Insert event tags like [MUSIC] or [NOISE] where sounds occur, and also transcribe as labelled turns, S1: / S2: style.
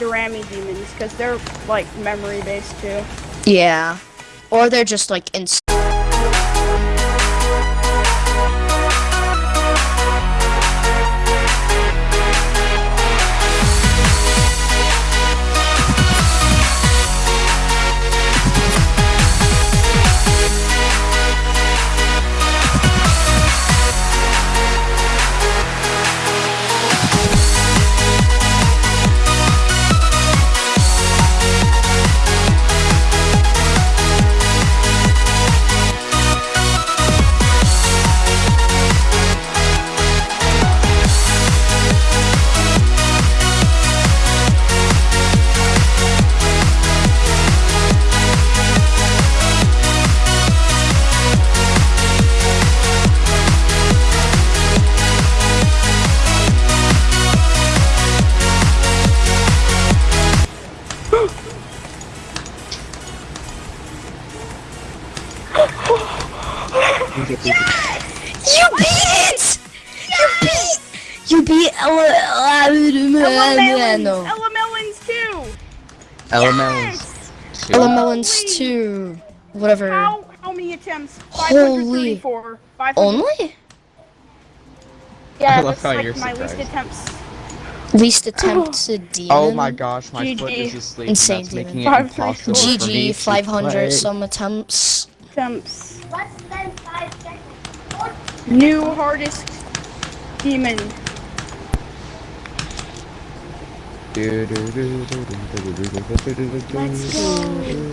S1: Durami demons because they're like memory based too.
S2: Yeah. Or they're just like Yes! You beat it! You beat! You beat Ella
S1: Ella Ella
S3: Melons two.
S2: Ella Melons. Ella Melons two. Whatever.
S1: How, how many attempts? 534. Holy. 500.
S2: Only?
S1: Yeah, that's like my least attempts.
S2: Least attempt [SIGHS] to oh demon.
S3: Oh my gosh, my
S1: GG.
S3: foot is asleep.
S2: Insane
S3: demon. making it impossible
S2: GG, 500 some attempts
S1: attempts. New hardest demon.
S4: Let's go.